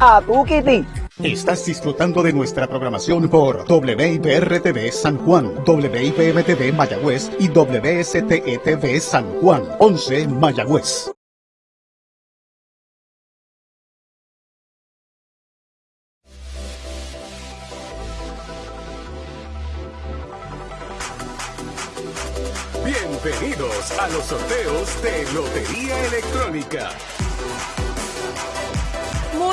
a tu kitty. Estás disfrutando de nuestra programación por WIPR-TV San Juan, WIPM-TV Mayagüez y WSTETV San Juan, 11 Mayagüez. Bienvenidos a los sorteos de Lotería Electrónica.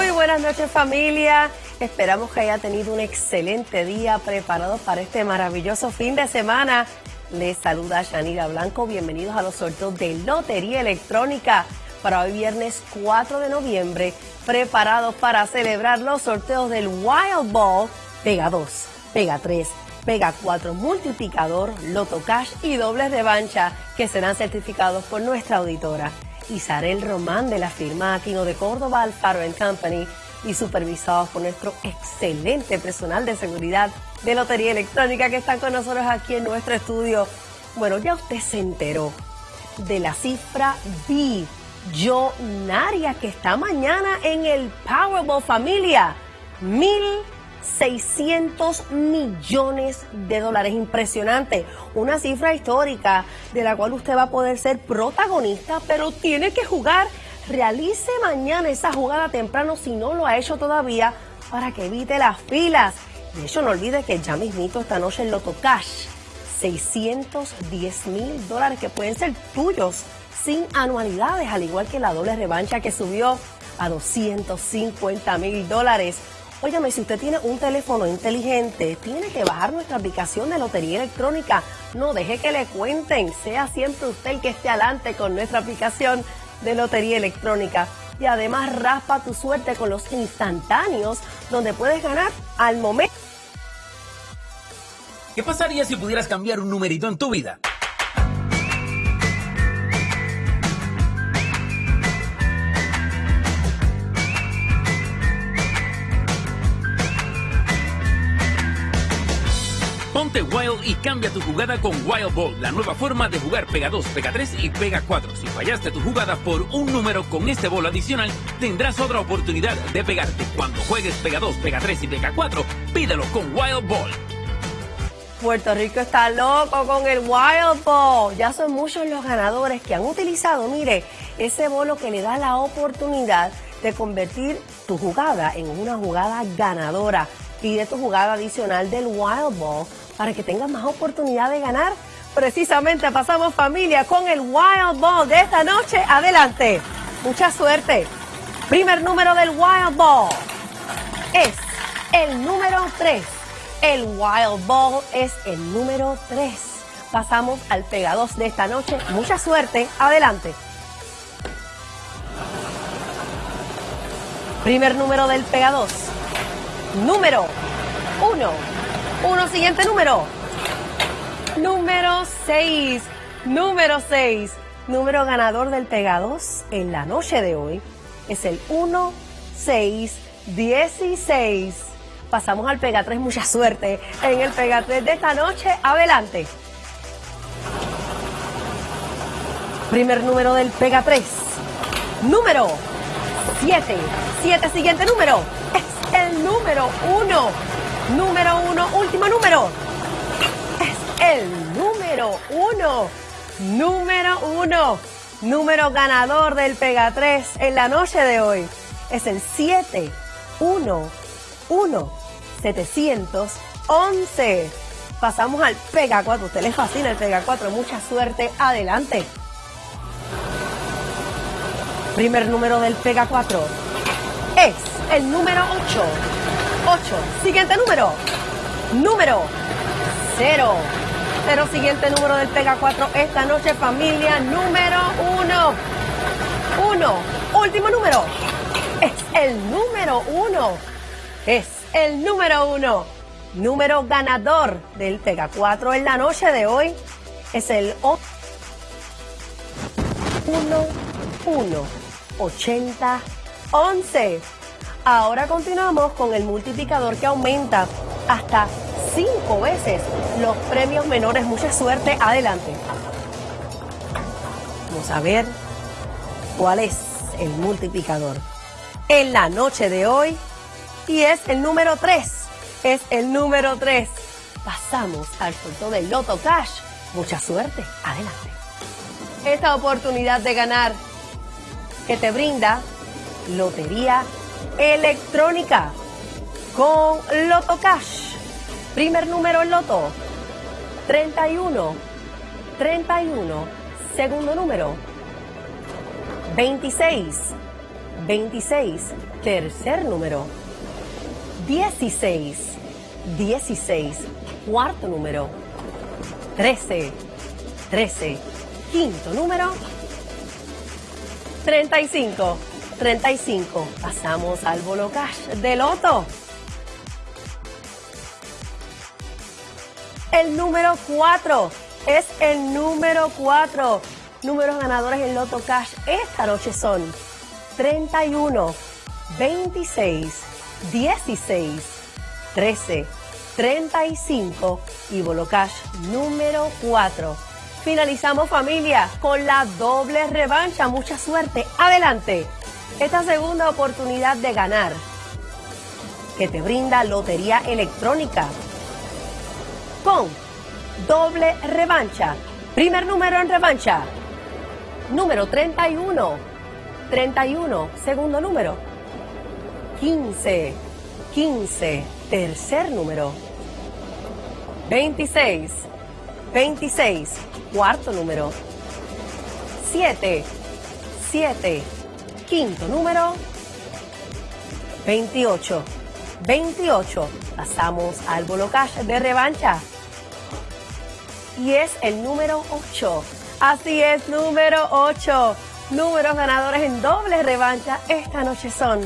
Muy buenas noches familia. Esperamos que haya tenido un excelente día preparado para este maravilloso fin de semana. Les saluda Yanira Blanco. Bienvenidos a los sorteos de Lotería Electrónica para hoy viernes 4 de noviembre. Preparados para celebrar los sorteos del Wild Ball Pega 2, Pega 3, Pega 4 Multiplicador, Loto Cash y dobles de bancha que serán certificados por nuestra auditora. Isarel Román de la firma Aquino de Córdoba Alfaro Company y supervisados por nuestro excelente personal de seguridad de Lotería Electrónica que están con nosotros aquí en nuestro estudio. Bueno, ya usted se enteró de la cifra billonaria que está mañana en el Powerball Familia. Mil 600 millones de dólares. Impresionante. Una cifra histórica de la cual usted va a poder ser protagonista, pero tiene que jugar. Realice mañana esa jugada temprano si no lo ha hecho todavía para que evite las filas. De hecho, no olvide que ya mismito esta noche en Loto Cash, 610 mil dólares que pueden ser tuyos sin anualidades, al igual que la doble revancha que subió a 250 mil dólares. Óyame, si usted tiene un teléfono inteligente, tiene que bajar nuestra aplicación de Lotería Electrónica. No deje que le cuenten. Sea siempre usted el que esté adelante con nuestra aplicación de Lotería Electrónica. Y además raspa tu suerte con los instantáneos, donde puedes ganar al momento. ¿Qué pasaría si pudieras cambiar un numerito en tu vida? Wild y cambia tu jugada con Wild Ball, la nueva forma de jugar Pega 2, Pega 3 y Pega 4. Si fallaste tu jugada por un número con este bolo adicional, tendrás otra oportunidad de pegarte. Cuando juegues Pega 2, Pega 3 y Pega 4, pídelo con Wild Ball. Puerto Rico está loco con el Wild Ball. Ya son muchos los ganadores que han utilizado, mire, ese bolo que le da la oportunidad de convertir tu jugada en una jugada ganadora. Pide tu jugada adicional del Wild Ball para que tengas más oportunidad de ganar. Precisamente pasamos familia con el Wild Ball de esta noche. Adelante. Mucha suerte. Primer número del Wild Ball es el número 3. El Wild Ball es el número 3. Pasamos al Pega 2 de esta noche. Mucha suerte. Adelante. Primer número del Pega 2. Número 1. Uno, siguiente número. Número 6. Número 6. Número ganador del Pega 2 en la noche de hoy es el 1, 6, 16. Pasamos al Pega 3. Mucha suerte en el Pega 3 de esta noche. Adelante. Primer número del Pega 3. Número 7. 7, siguiente número. Es el número 1. Número uno, último número. Es el número uno. Número uno. Número ganador del Pega 3 en la noche de hoy. Es el 7, 1, 1, 711. Pasamos al Pega 4. Usted le fascina el Pega 4. Mucha suerte. Adelante. Primer número del Pega 4 es el número 8. 8. Siguiente número. Número 0. Cero siguiente número del Pega 4 esta noche, familia. Número 1. 1. Último número. Es el número 1. Es el número 1. Número ganador del Pega 4 en la noche de hoy es el 1, 1, 80, 11. Ahora continuamos con el multiplicador que aumenta hasta cinco veces los premios menores. Mucha suerte, adelante. Vamos a ver cuál es el multiplicador. en la noche de hoy y es el número 3. Es el número 3. Pasamos al sorteo del Loto Cash. Mucha suerte. Adelante. Esta oportunidad de ganar que te brinda Lotería Electrónica con Loto Cash. Primer número Loto 31 31. Segundo número 26 26. Tercer número 16 16. Cuarto número 13 13. Quinto número 35 35. Pasamos al bolo cash de loto. El número 4 es el número 4. Números ganadores en Loto Cash esta noche son 31, 26, 16, 13, 35 y Bolo Cash número 4. Finalizamos familia con la doble revancha. Mucha suerte. Adelante. Esta segunda oportunidad de ganar que te brinda Lotería Electrónica con doble revancha. Primer número en revancha. Número 31. 31. Segundo número. 15. 15. Tercer número. 26. 26. Cuarto número. 7. 7. Quinto número. 28. 28. Pasamos al bolo cash de revancha y es el número 8. Así es, número 8. Números ganadores en doble revancha esta noche son